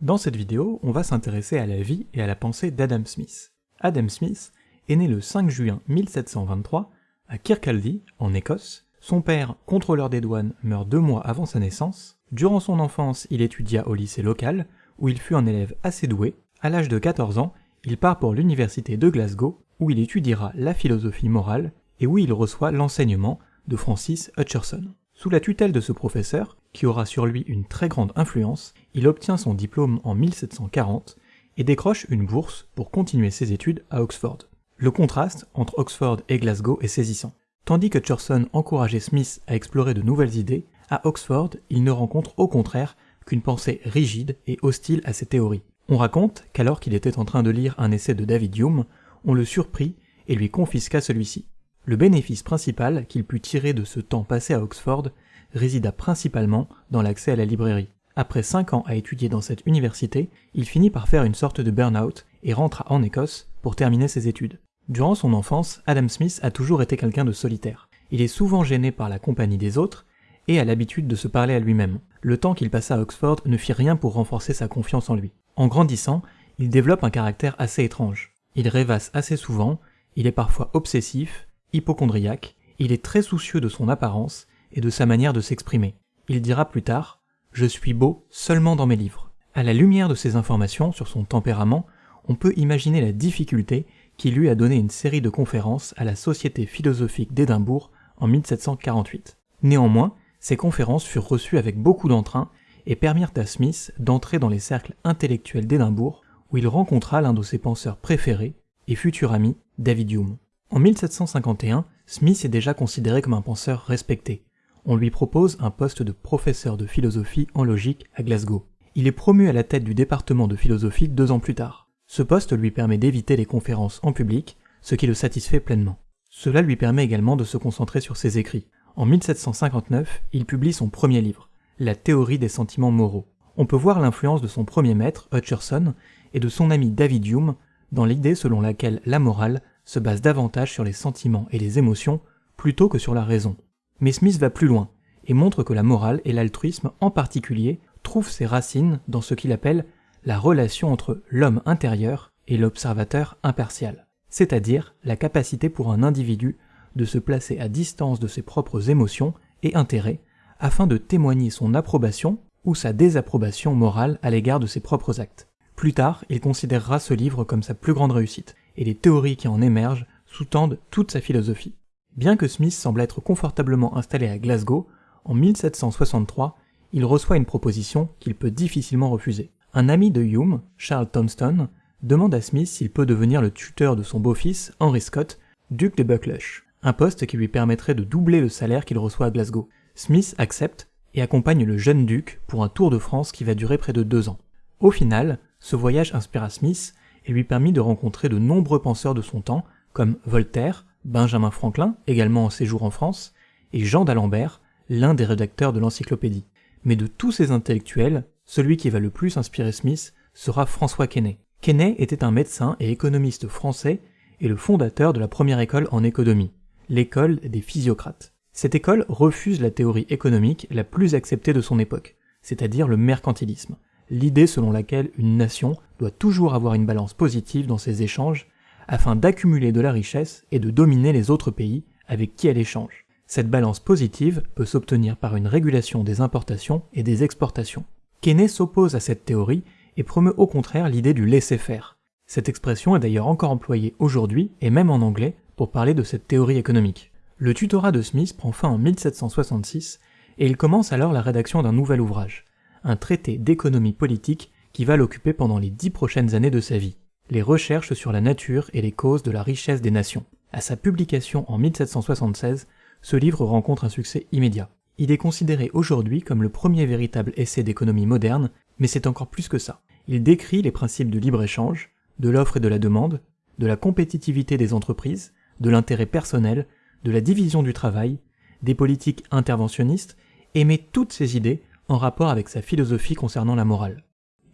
Dans cette vidéo, on va s'intéresser à la vie et à la pensée d'Adam Smith. Adam Smith est né le 5 juin 1723 à Kirkcaldy, en Écosse. Son père, contrôleur des douanes, meurt deux mois avant sa naissance. Durant son enfance, il étudia au lycée local, où il fut un élève assez doué. À l'âge de 14 ans, il part pour l'université de Glasgow, où il étudiera la philosophie morale et où il reçoit l'enseignement de Francis Hutcherson. Sous la tutelle de ce professeur, qui aura sur lui une très grande influence, il obtient son diplôme en 1740 et décroche une bourse pour continuer ses études à Oxford. Le contraste entre Oxford et Glasgow est saisissant. Tandis que Churson encourageait Smith à explorer de nouvelles idées, à Oxford, il ne rencontre au contraire qu'une pensée rigide et hostile à ses théories. On raconte qu'alors qu'il était en train de lire un essai de David Hume, on le surprit et lui confisqua celui-ci. Le bénéfice principal qu'il put tirer de ce temps passé à Oxford résida principalement dans l'accès à la librairie. Après cinq ans à étudier dans cette université, il finit par faire une sorte de burn-out et rentra en Écosse pour terminer ses études. Durant son enfance, Adam Smith a toujours été quelqu'un de solitaire. Il est souvent gêné par la compagnie des autres et a l'habitude de se parler à lui-même. Le temps qu'il passa à Oxford ne fit rien pour renforcer sa confiance en lui. En grandissant, il développe un caractère assez étrange. Il rêvasse assez souvent, il est parfois obsessif, hypochondriaque, il est très soucieux de son apparence et de sa manière de s'exprimer. Il dira plus tard Je suis beau seulement dans mes livres. À la lumière de ces informations sur son tempérament, on peut imaginer la difficulté qui lui a donné une série de conférences à la Société philosophique d'Édimbourg en 1748. Néanmoins, ces conférences furent reçues avec beaucoup d'entrain et permirent à Smith d'entrer dans les cercles intellectuels d'Édimbourg où il rencontra l'un de ses penseurs préférés et futur ami, David Hume. En 1751, Smith est déjà considéré comme un penseur respecté. On lui propose un poste de professeur de philosophie en logique à Glasgow. Il est promu à la tête du département de philosophie deux ans plus tard. Ce poste lui permet d'éviter les conférences en public, ce qui le satisfait pleinement. Cela lui permet également de se concentrer sur ses écrits. En 1759, il publie son premier livre, La théorie des sentiments moraux. On peut voir l'influence de son premier maître, Hutcherson, et de son ami David Hume dans l'idée selon laquelle la morale se base davantage sur les sentiments et les émotions plutôt que sur la raison. Mais Smith va plus loin et montre que la morale et l'altruisme en particulier trouvent ses racines dans ce qu'il appelle la relation entre l'homme intérieur et l'observateur impartial, c'est-à-dire la capacité pour un individu de se placer à distance de ses propres émotions et intérêts afin de témoigner son approbation ou sa désapprobation morale à l'égard de ses propres actes. Plus tard, il considérera ce livre comme sa plus grande réussite, et les théories qui en émergent sous-tendent toute sa philosophie. Bien que Smith semble être confortablement installé à Glasgow, en 1763, il reçoit une proposition qu'il peut difficilement refuser. Un ami de Hume, Charles Thomston, demande à Smith s'il peut devenir le tuteur de son beau-fils, Henry Scott, duc de Buccleuch, un poste qui lui permettrait de doubler le salaire qu'il reçoit à Glasgow. Smith accepte et accompagne le jeune duc pour un tour de France qui va durer près de deux ans. Au final, ce voyage inspira Smith lui permit de rencontrer de nombreux penseurs de son temps, comme Voltaire, Benjamin Franklin, également en séjour en France, et Jean d'Alembert, l'un des rédacteurs de l'encyclopédie. Mais de tous ces intellectuels, celui qui va le plus inspirer Smith sera François Quesnay. Quesnay était un médecin et économiste français et le fondateur de la première école en économie, l'école des physiocrates. Cette école refuse la théorie économique la plus acceptée de son époque, c'est-à-dire le mercantilisme, l'idée selon laquelle une nation doit toujours avoir une balance positive dans ses échanges afin d'accumuler de la richesse et de dominer les autres pays avec qui elle échange. Cette balance positive peut s'obtenir par une régulation des importations et des exportations. Keynes s'oppose à cette théorie et promeut au contraire l'idée du laisser-faire. Cette expression est d'ailleurs encore employée aujourd'hui et même en anglais pour parler de cette théorie économique. Le tutorat de Smith prend fin en 1766 et il commence alors la rédaction d'un nouvel ouvrage, un traité d'économie politique qui va l'occuper pendant les dix prochaines années de sa vie, les recherches sur la nature et les causes de la richesse des nations. À sa publication en 1776, ce livre rencontre un succès immédiat. Il est considéré aujourd'hui comme le premier véritable essai d'économie moderne, mais c'est encore plus que ça. Il décrit les principes de libre-échange, de l'offre et de la demande, de la compétitivité des entreprises, de l'intérêt personnel, de la division du travail, des politiques interventionnistes, et met toutes ces idées en rapport avec sa philosophie concernant la morale.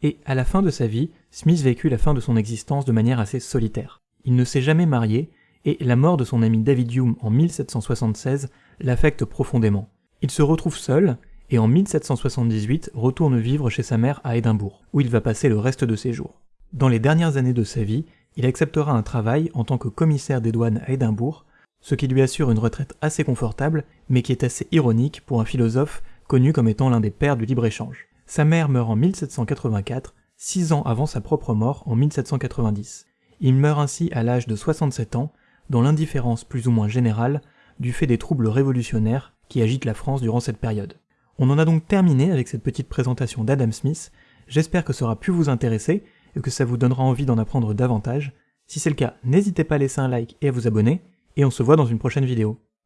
Et à la fin de sa vie, Smith vécut la fin de son existence de manière assez solitaire. Il ne s'est jamais marié, et la mort de son ami David Hume en 1776 l'affecte profondément. Il se retrouve seul, et en 1778 retourne vivre chez sa mère à Édimbourg, où il va passer le reste de ses jours. Dans les dernières années de sa vie, il acceptera un travail en tant que commissaire des douanes à Édimbourg, ce qui lui assure une retraite assez confortable, mais qui est assez ironique pour un philosophe connu comme étant l'un des pères du libre-échange. Sa mère meurt en 1784, six ans avant sa propre mort en 1790. Il meurt ainsi à l'âge de 67 ans, dans l'indifférence plus ou moins générale du fait des troubles révolutionnaires qui agitent la France durant cette période. On en a donc terminé avec cette petite présentation d'Adam Smith, j'espère que ça aura pu vous intéresser et que ça vous donnera envie d'en apprendre davantage. Si c'est le cas, n'hésitez pas à laisser un like et à vous abonner, et on se voit dans une prochaine vidéo.